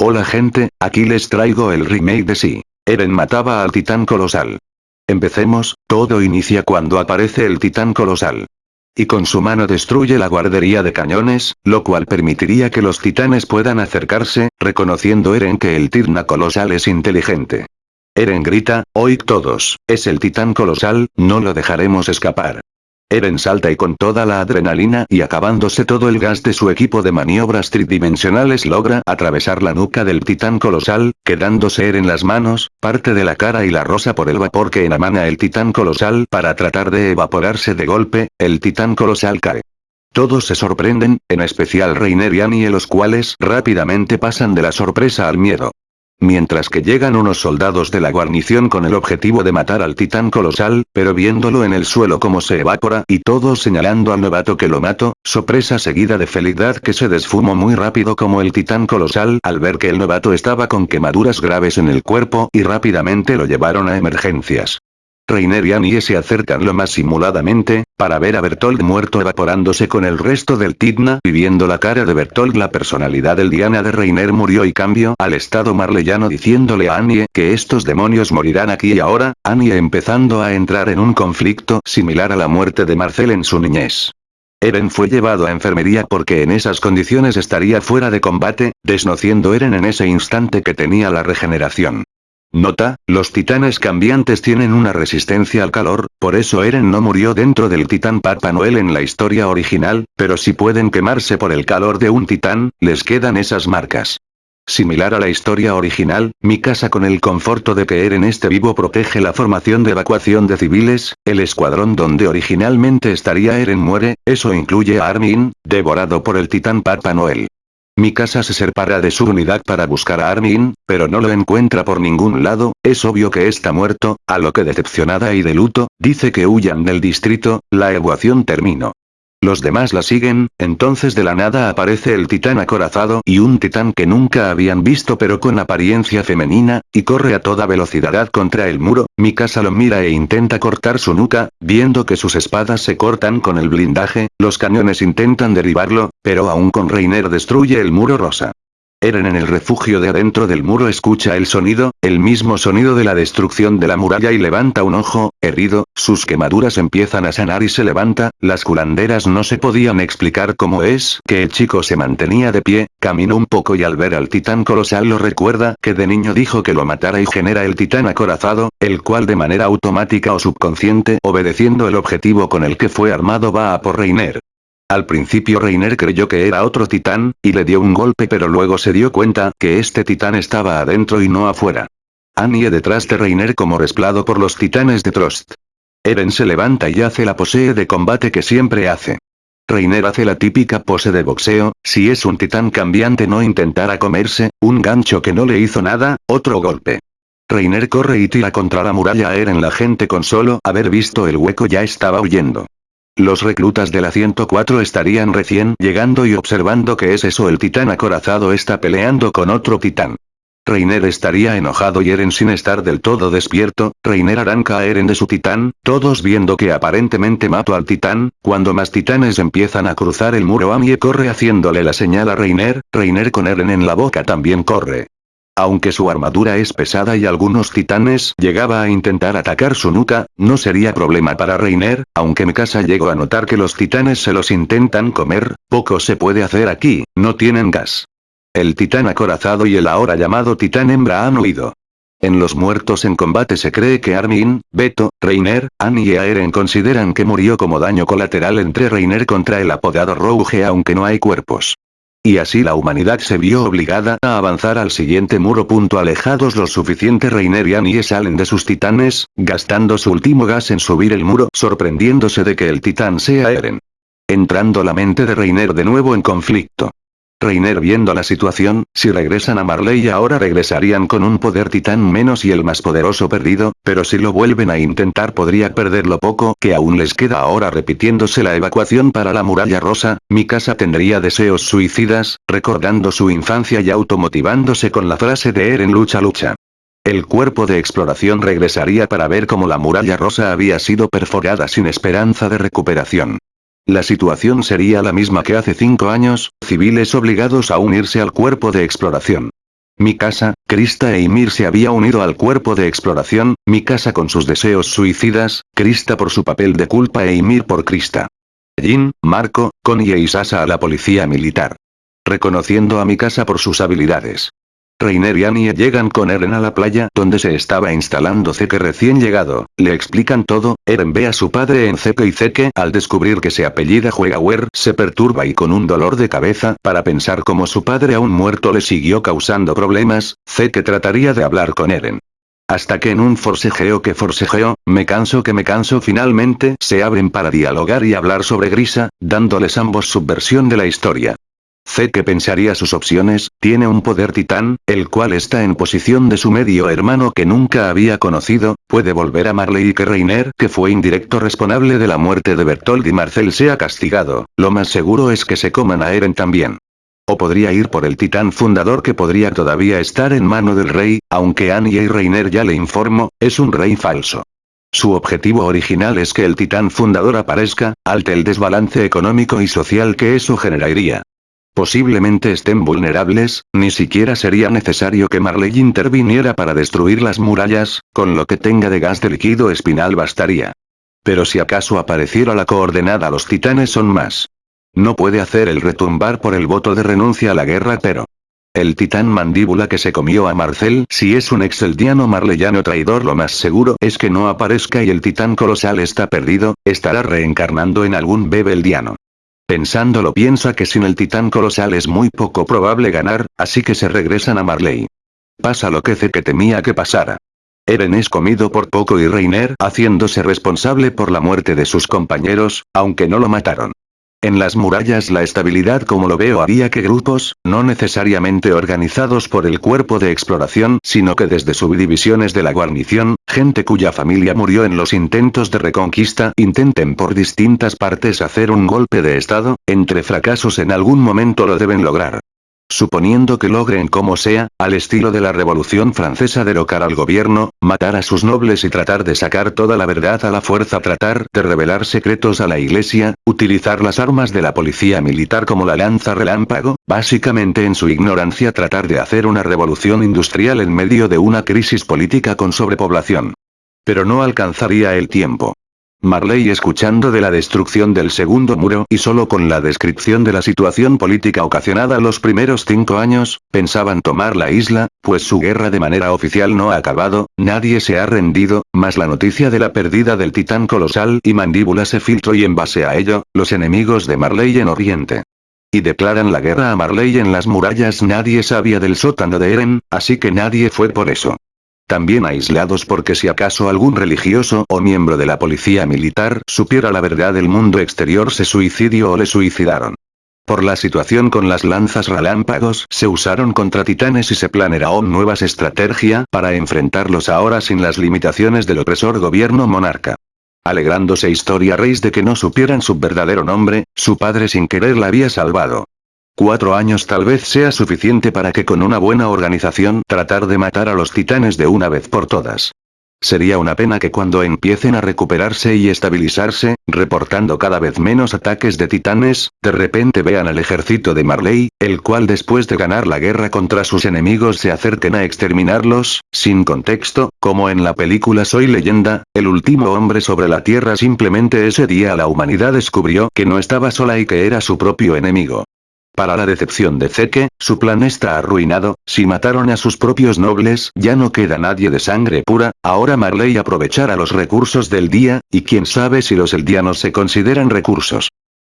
Hola gente, aquí les traigo el remake de Sí. Eren mataba al titán colosal. Empecemos, todo inicia cuando aparece el titán colosal. Y con su mano destruye la guardería de cañones, lo cual permitiría que los titanes puedan acercarse, reconociendo Eren que el titán colosal es inteligente. Eren grita, oíd todos, es el titán colosal, no lo dejaremos escapar. Eren salta y con toda la adrenalina y acabándose todo el gas de su equipo de maniobras tridimensionales logra atravesar la nuca del titán colosal, quedándose Eren las manos, parte de la cara y la rosa por el vapor que enamana el titán colosal para tratar de evaporarse de golpe, el titán colosal cae. Todos se sorprenden, en especial Reiner y Annie los cuales rápidamente pasan de la sorpresa al miedo. Mientras que llegan unos soldados de la guarnición con el objetivo de matar al titán colosal, pero viéndolo en el suelo como se evapora y todos señalando al novato que lo mató, sorpresa seguida de felicidad que se desfumó muy rápido como el titán colosal al ver que el novato estaba con quemaduras graves en el cuerpo y rápidamente lo llevaron a emergencias. Reiner y Annie se acercan lo más simuladamente, para ver a Bertold muerto evaporándose con el resto del Tidna y viendo la cara de Bertold la personalidad del Diana de Reiner murió y cambio al estado marleyano diciéndole a Annie que estos demonios morirán aquí y ahora, Annie empezando a entrar en un conflicto similar a la muerte de Marcel en su niñez. Eren fue llevado a enfermería porque en esas condiciones estaría fuera de combate, desnociendo Eren en ese instante que tenía la regeneración. Nota, los titanes cambiantes tienen una resistencia al calor, por eso Eren no murió dentro del titán Papa Noel en la historia original, pero si pueden quemarse por el calor de un titán, les quedan esas marcas. Similar a la historia original, mi casa con el conforto de que Eren esté vivo protege la formación de evacuación de civiles, el escuadrón donde originalmente estaría Eren muere, eso incluye a Armin, devorado por el titán Papa Noel. Mi casa se separa de su unidad para buscar a Armin, pero no lo encuentra por ningún lado, es obvio que está muerto, a lo que decepcionada y de luto, dice que huyan del distrito, la evacuación terminó. Los demás la siguen, entonces de la nada aparece el titán acorazado y un titán que nunca habían visto pero con apariencia femenina, y corre a toda velocidad contra el muro, Mikasa lo mira e intenta cortar su nuca, viendo que sus espadas se cortan con el blindaje, los cañones intentan derribarlo, pero aún con Reiner destruye el muro rosa. Eren en el refugio de adentro del muro escucha el sonido, el mismo sonido de la destrucción de la muralla y levanta un ojo, herido, sus quemaduras empiezan a sanar y se levanta, las culanderas no se podían explicar cómo es que el chico se mantenía de pie, caminó un poco y al ver al titán colosal lo recuerda que de niño dijo que lo matara y genera el titán acorazado, el cual de manera automática o subconsciente obedeciendo el objetivo con el que fue armado va a por Reiner. Al principio Reiner creyó que era otro titán, y le dio un golpe pero luego se dio cuenta que este titán estaba adentro y no afuera. Annie detrás de Reiner como resplado por los titanes de Trost. Eren se levanta y hace la pose de combate que siempre hace. Reiner hace la típica pose de boxeo, si es un titán cambiante no intentará comerse, un gancho que no le hizo nada, otro golpe. Reiner corre y tira contra la muralla Eren la gente con solo haber visto el hueco ya estaba huyendo. Los reclutas de la 104 estarían recién llegando y observando que es eso el titán acorazado está peleando con otro titán. Reiner estaría enojado y Eren sin estar del todo despierto, Reiner arranca a Eren de su titán, todos viendo que aparentemente mató al titán, cuando más titanes empiezan a cruzar el muro Amie corre haciéndole la señal a Reiner, Reiner con Eren en la boca también corre. Aunque su armadura es pesada y algunos titanes llegaba a intentar atacar su nuca, no sería problema para Reiner, aunque Mikasa llegó a notar que los titanes se los intentan comer, poco se puede hacer aquí, no tienen gas. El titán acorazado y el ahora llamado titán hembra han huido. En los muertos en combate se cree que Armin, Beto, Reiner, Annie y Aeren consideran que murió como daño colateral entre Reiner contra el apodado Rouge aunque no hay cuerpos. Y así la humanidad se vio obligada a avanzar al siguiente muro. Alejados lo suficiente Reiner y salen de sus titanes, gastando su último gas en subir el muro sorprendiéndose de que el titán sea Eren. Entrando la mente de Reiner de nuevo en conflicto. Reiner viendo la situación, si regresan a Marley ahora regresarían con un poder titán menos y el más poderoso perdido, pero si lo vuelven a intentar podría perder lo poco que aún les queda ahora repitiéndose la evacuación para la muralla rosa, mi casa tendría deseos suicidas, recordando su infancia y automotivándose con la frase de Eren lucha lucha. El cuerpo de exploración regresaría para ver cómo la muralla rosa había sido perforada sin esperanza de recuperación. La situación sería la misma que hace cinco años, civiles obligados a unirse al cuerpo de exploración. Mi casa, Krista e Ymir se había unido al cuerpo de exploración, mi casa con sus deseos suicidas, Krista por su papel de culpa e Ymir por Krista. Jin, Marco, Connie e Isasa a la policía militar. Reconociendo a mi casa por sus habilidades. Reiner y Annie llegan con Eren a la playa donde se estaba instalando Zeke recién llegado, le explican todo, Eren ve a su padre en Zeke y Zeke al descubrir que se apellida Juegawer se perturba y con un dolor de cabeza para pensar cómo su padre aún muerto le siguió causando problemas, Zeke trataría de hablar con Eren. Hasta que en un forcejeo que forcejeo, me canso que me canso finalmente se abren para dialogar y hablar sobre Grisa, dándoles ambos su versión de la historia. Sé que pensaría sus opciones, tiene un poder titán, el cual está en posición de su medio hermano que nunca había conocido, puede volver a Marley y que Reiner, que fue indirecto responsable de la muerte de Bertold y Marcel sea castigado, lo más seguro es que se coman a Eren también. O podría ir por el titán fundador que podría todavía estar en mano del rey, aunque Annie y Reiner ya le informo, es un rey falso. Su objetivo original es que el titán fundador aparezca, alte el desbalance económico y social que eso generaría. Posiblemente estén vulnerables, ni siquiera sería necesario que Marley interviniera para destruir las murallas, con lo que tenga de gas de líquido espinal bastaría. Pero si acaso apareciera la coordenada los titanes son más. No puede hacer el retumbar por el voto de renuncia a la guerra pero... El titán mandíbula que se comió a Marcel si es un exeldiano marleyano traidor lo más seguro es que no aparezca y el titán colosal está perdido, estará reencarnando en algún bebeldiano. Pensándolo piensa que sin el titán colosal es muy poco probable ganar, así que se regresan a Marley. Pasa lo que que temía que pasara. Eren es comido por poco y Reiner haciéndose responsable por la muerte de sus compañeros, aunque no lo mataron. En las murallas la estabilidad como lo veo había que grupos, no necesariamente organizados por el cuerpo de exploración, sino que desde subdivisiones de la guarnición, gente cuya familia murió en los intentos de reconquista intenten por distintas partes hacer un golpe de estado, entre fracasos en algún momento lo deben lograr. Suponiendo que logren como sea, al estilo de la Revolución Francesa derrocar al gobierno, matar a sus nobles y tratar de sacar toda la verdad a la fuerza tratar de revelar secretos a la iglesia, utilizar las armas de la policía militar como la lanza relámpago, básicamente en su ignorancia tratar de hacer una revolución industrial en medio de una crisis política con sobrepoblación. Pero no alcanzaría el tiempo. Marley escuchando de la destrucción del segundo muro y solo con la descripción de la situación política ocasionada los primeros cinco años, pensaban tomar la isla, pues su guerra de manera oficial no ha acabado, nadie se ha rendido, más la noticia de la pérdida del titán colosal y mandíbula se filtró y en base a ello, los enemigos de Marley en Oriente. Y declaran la guerra a Marley en las murallas nadie sabía del sótano de Eren, así que nadie fue por eso también aislados porque si acaso algún religioso o miembro de la policía militar supiera la verdad del mundo exterior se suicidió o le suicidaron. Por la situación con las lanzas relámpagos se usaron contra titanes y se planearon nuevas estrategias para enfrentarlos ahora sin las limitaciones del opresor gobierno monarca. Alegrándose Historia Reis de que no supieran su verdadero nombre, su padre sin querer la había salvado. Cuatro años tal vez sea suficiente para que con una buena organización tratar de matar a los titanes de una vez por todas. Sería una pena que cuando empiecen a recuperarse y estabilizarse, reportando cada vez menos ataques de titanes, de repente vean al ejército de Marley, el cual después de ganar la guerra contra sus enemigos se acerquen a exterminarlos, sin contexto, como en la película Soy leyenda, el último hombre sobre la tierra simplemente ese día la humanidad descubrió que no estaba sola y que era su propio enemigo. Para la decepción de Zeke, su plan está arruinado, si mataron a sus propios nobles ya no queda nadie de sangre pura, ahora Marley aprovechará los recursos del día, y quién sabe si los eldianos se consideran recursos.